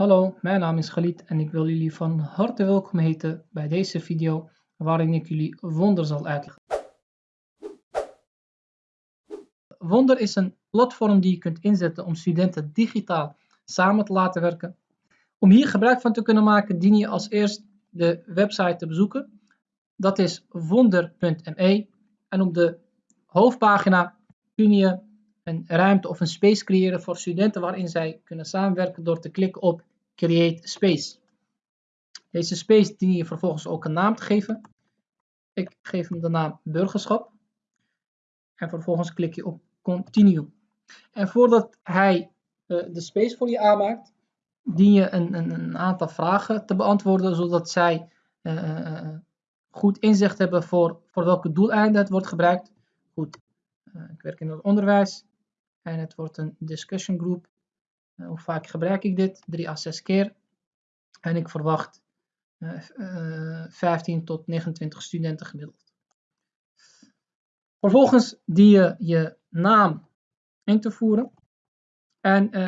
Hallo, mijn naam is Galit en ik wil jullie van harte welkom heten bij deze video waarin ik jullie Wonder zal uitleggen. Wonder is een platform die je kunt inzetten om studenten digitaal samen te laten werken. Om hier gebruik van te kunnen maken dien je als eerst de website te bezoeken. Dat is wonder.me en op de hoofdpagina kun je een ruimte of een space creëren voor studenten waarin zij kunnen samenwerken door te klikken op Create Space. Deze space dien je vervolgens ook een naam te geven. Ik geef hem de naam burgerschap. En vervolgens klik je op Continue. En voordat hij uh, de space voor je aanmaakt, dien je een, een, een, aantal vragen te beantwoorden, zodat zij uh, goed inzicht hebben voor, voor welke doeleinden het wordt gebruikt. Goed, ik werk in het onderwijs en het wordt een discussion group. Uh, hoe vaak gebruik ik dit? 3 à 6 keer. En ik verwacht uh, 15 tot 29 studenten gemiddeld. Vervolgens dien je je naam in te voeren. En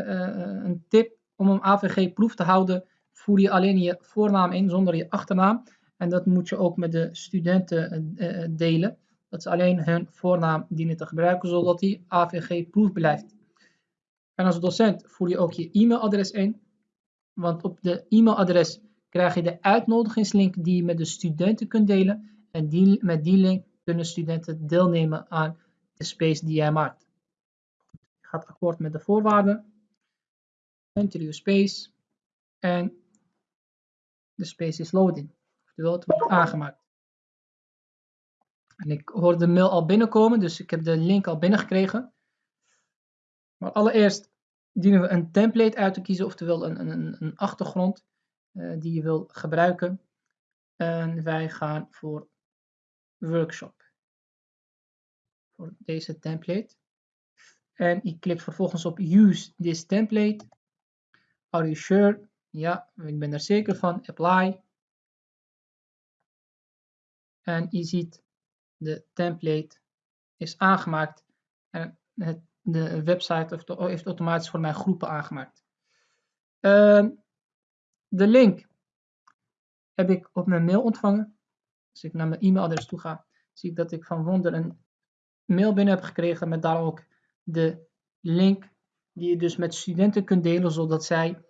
een tip om een AVG-proef te houden, voer je alleen je voornaam in zonder je achternaam. En dat moet je ook met de studenten delen dat ze alleen hun voornaam dienen te gebruiken, zodat die AVG-proef blijft. En als docent voer je ook je e-mailadres in, want op de e-mailadres krijg je de uitnodigingslink die je met de studenten kunt delen. En die, met die link kunnen studenten deelnemen aan de space die jij maakt. Je gaat akkoord met de voorwaarden. Enter your space. En de space is loading. Oftewel, het wordt aangemaakt. En ik hoorde de mail al binnenkomen, dus ik heb de link al binnengekregen. Maar allereerst dienen we een template uit te kiezen, oftewel een, een, een achtergrond uh, die je wil gebruiken. En wij gaan voor workshop. Voor deze template. En je klikt vervolgens op use this template. Are you sure? Ja, ik ben er zeker van. Apply. En je ziet de template is aangemaakt en het, de website heeft automatisch voor mij groepen aangemaakt. Uh, de link heb ik op mijn mail ontvangen. Als ik naar mijn e-mailadres toe ga, zie ik dat ik van Wonder een mail binnen heb gekregen met daar ook de link die je dus met studenten kunt delen, zodat zij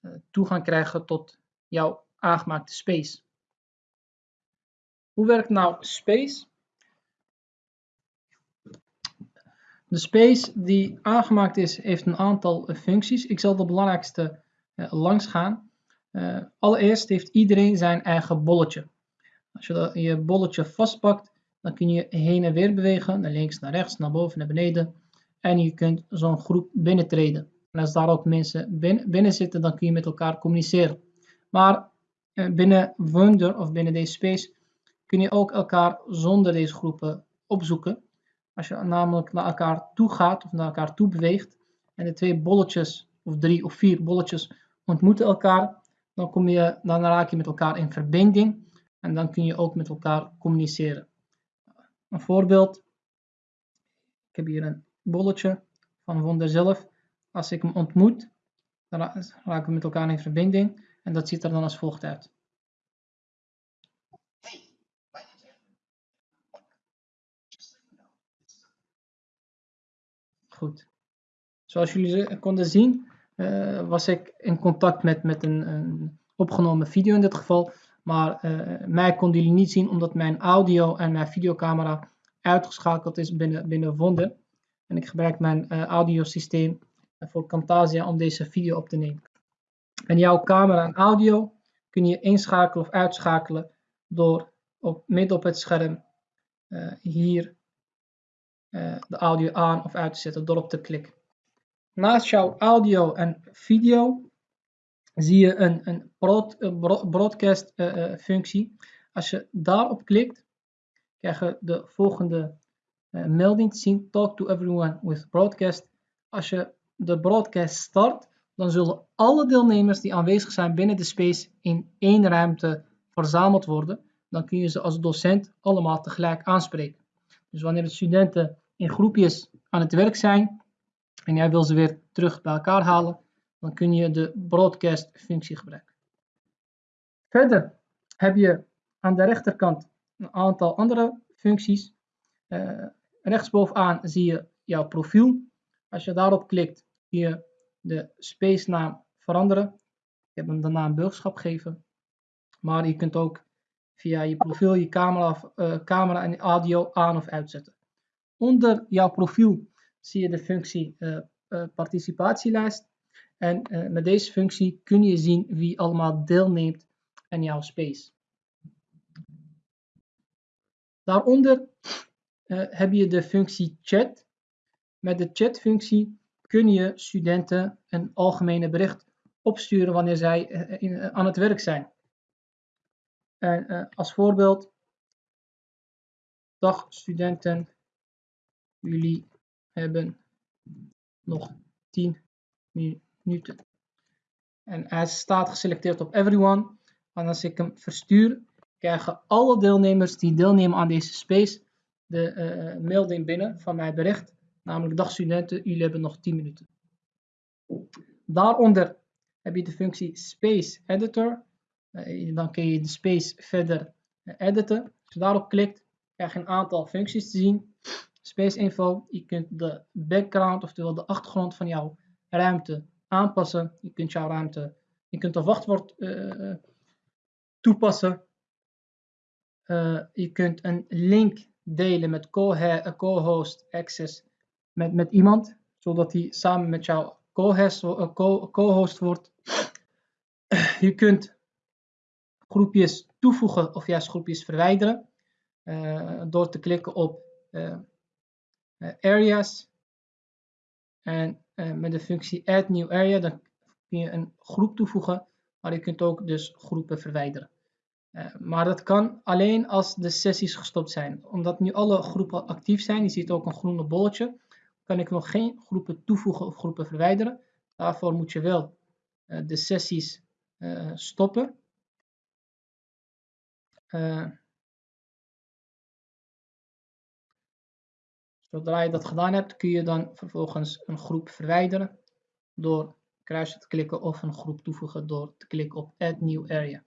uh, toegang krijgen tot jouw aangemaakte space. Hoe werkt nou space? De space die aangemaakt is, heeft een aantal functies. Ik zal de belangrijkste uh, langs gaan. Uh, allereerst heeft iedereen zijn eigen bolletje. Als je je bolletje vastpakt, dan kun je heen en weer bewegen, naar links, naar rechts, naar boven, naar beneden. En je kunt zo'n groep binnentreden. En als daar ook mensen binnen, zitten, dan kun je met elkaar communiceren. Maar binnen Wonder of binnen deze space kun je ook elkaar zonder deze groepen opzoeken. Als je namelijk naar elkaar toe gaat of naar elkaar toe beweegt en de twee bolletjes of drie of vier bolletjes ontmoeten elkaar, dan, kom je, dan raak je met elkaar in verbinding en dan kun je ook met elkaar communiceren. Een voorbeeld, ik heb hier een bolletje van Wonder zelf. Als ik hem ontmoet, dan raken we met elkaar in verbinding en dat ziet er dan als volgt uit. Zoals jullie konden zien, uh, was ik in contact met, met een, een, opgenomen video in dit geval. Maar uh, mij konden jullie niet zien omdat mijn audio en mijn videocamera uitgeschakeld is binnen, binnen. En ik gebruik mijn uh, audiosysteem voor Camtasia om deze video op te nemen. En jouw camera en audio kun je inschakelen of uitschakelen door op, midden op het scherm hier uh, de audio aan of uit te zetten door op te klikken. Naast jouw audio en video zie je een, een broad, broadcast uh, functie. Als je daarop klikt, krijg je de volgende melding te zien. Talk to everyone with broadcast. Als je de broadcast start, dan zullen alle deelnemers die aanwezig zijn binnen de space in één ruimte verzameld worden. Dan kun je ze als docent allemaal tegelijk aanspreken. Dus wanneer de studenten in groepjes aan het werk zijn en jij wil ze weer terug bij elkaar halen, dan kun je de broadcast functie gebruiken. Verder heb je aan de rechterkant een aantal andere functies. Uh, rechtsbovenaan zie je jouw profiel. Als je daarop klikt, kun je de space naam veranderen. Ik heb hem de naam burgerschap gegeven. Maar je kunt ook via je profiel je camera, uh, camera en audio aan of uitzetten. Onder jouw profiel zie je de functie uh, participatielijst. En met deze functie kun je zien wie allemaal deelneemt aan jouw space. Daaronder heb je de functie chat. Met de chatfunctie kun je studenten een algemene bericht opsturen wanneer zij aan het werk zijn. En als voorbeeld, dag studenten, jullie hebben nog 10 minuten. En hij staat geselecteerd op everyone. En als ik hem verstuur, krijgen alle deelnemers die deelnemen aan deze space de uh, melding binnen van mijn bericht. Namelijk, dag studenten, jullie hebben nog 10 minuten. Daaronder heb je de functie Space Editor. Eh, dan kun je de space verder editen. Als je daarop klikt, krijg je een aantal functies te zien. Space info, je kunt de background, oftewel de achtergrond van jouw ruimte aanpassen. Je kunt jouw ruimte, je kunt een wachtwoord uh, toepassen. Uh, je kunt een link delen met co-host access met, met iemand, zodat hij samen met jou co-host wordt. Je kunt groepjes toevoegen of juist groepjes verwijderen. Door te klikken op areas. En met de functie add new area dan kun je een groep toevoegen. Maar je kunt ook dus groepen verwijderen. maar dat kan alleen als de sessies gestopt zijn. Omdat nu alle groepen actief zijn, je ziet ook een groene bolletje, kan ik nog geen groepen toevoegen of groepen verwijderen. Daarvoor moet je wel de sessies stoppen. Zodra je dat gedaan hebt, kun je dan vervolgens een groep verwijderen door kruisje te klikken of een groep toevoegen door te klikken op Add New Area.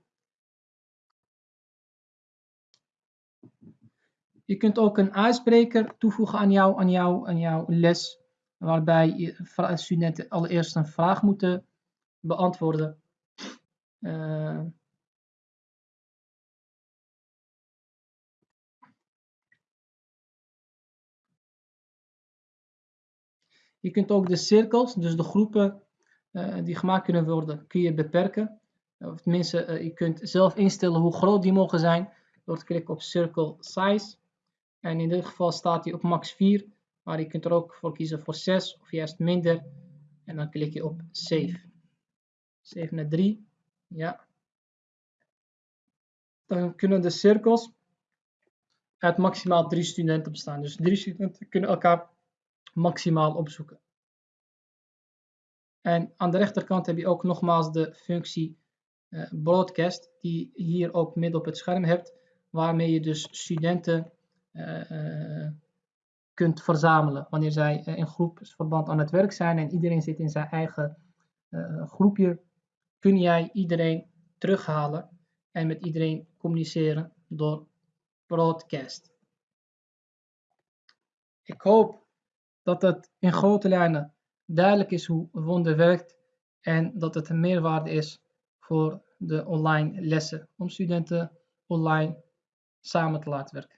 Je kunt ook een ijsbreker toevoegen aan, jou, aan, aan jouw les, waarbij studenten allereerst een vraag moeten beantwoorden. Uh, Je kunt ook de cirkels, dus de groepen uh, die gemaakt kunnen worden, kun je beperken. Of tenminste, uh, je kunt zelf instellen hoe groot die mogen zijn door te klikken op Circle Size. En in dit geval staat hij op max 4, maar je kunt er ook voor kiezen voor 6 of juist minder. En dan klik je op Save. Save naar 3. Ja. Dan kunnen de cirkels uit maximaal 3 studenten bestaan. Dus 3 studenten kunnen elkaar maximaal opzoeken. En aan de rechterkant heb je ook nogmaals de functie uh, broadcast, die je hier ook midden op het scherm hebt, waarmee je dus studenten uh, uh, kunt verzamelen. Wanneer zij in groepsverband aan het werk zijn en iedereen zit in zijn eigen groepje, kun jij iedereen terughalen en met iedereen communiceren door broadcast. Ik hoop dat het in grote lijnen duidelijk is hoe Wonder werkt en dat het een meerwaarde is voor de online lessen om studenten online samen te laten werken.